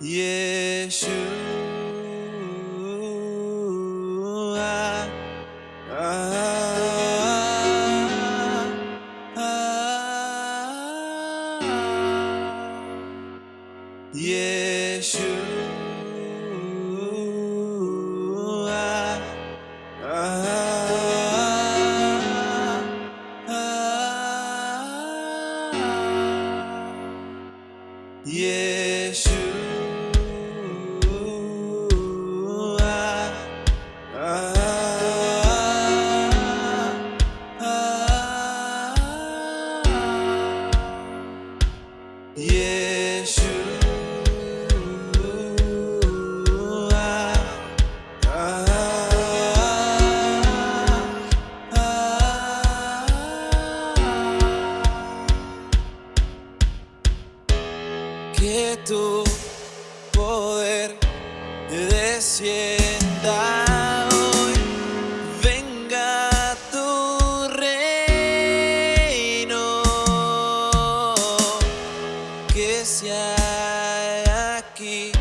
Yeshua. Ah, ah, Yeshua. Poder descienda hoy, venga tu reino, que se haga aquí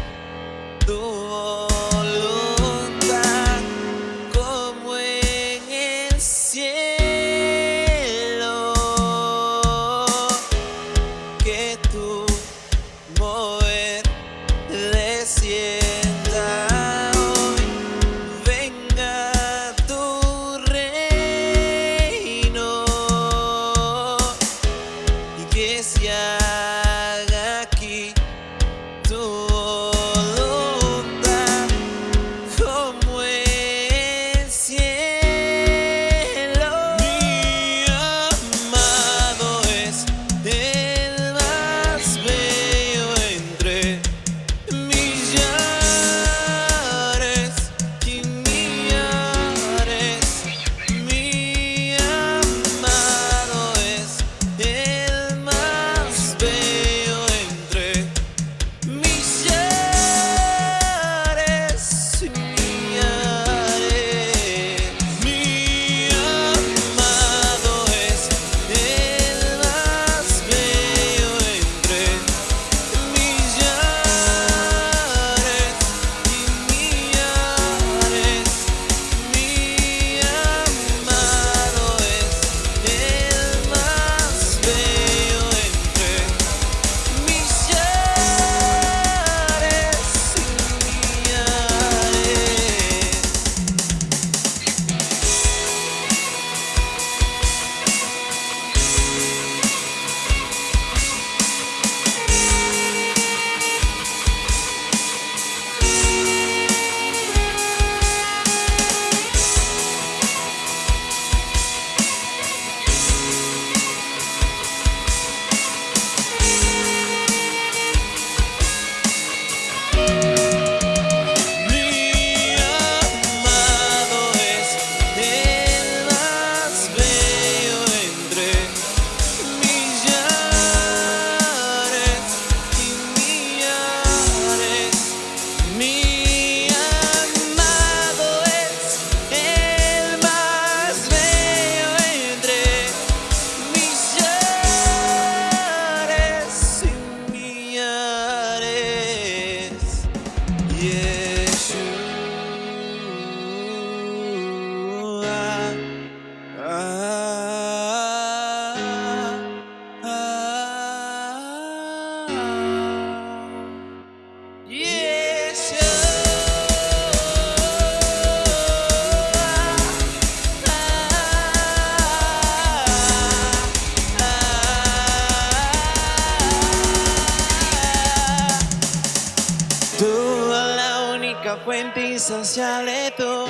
fuente insaciable tú.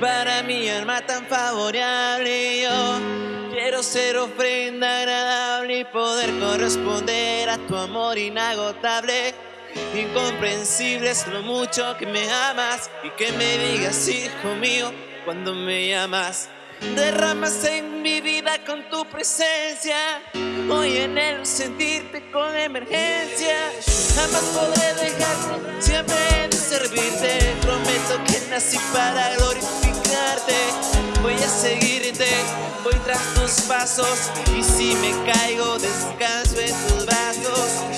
Para mi alma tan favorable yo Quiero ser ofrenda agradable y poder corresponder a tu amor inagotable. Incomprensible es lo mucho que me amas Y que me digas hijo mío cuando me llamas Derramas en mi vida con tu presencia. Hoy en él sentirte con emergencia. Jamás podré dejarte, siempre he de servirte. Prometo que nací para glorificarte. Voy a seguirte, voy tras tus pasos. Y si me caigo, descanso en tus brazos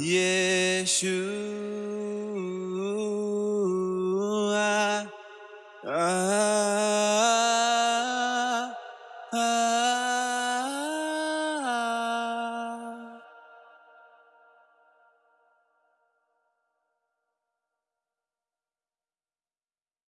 耶稣。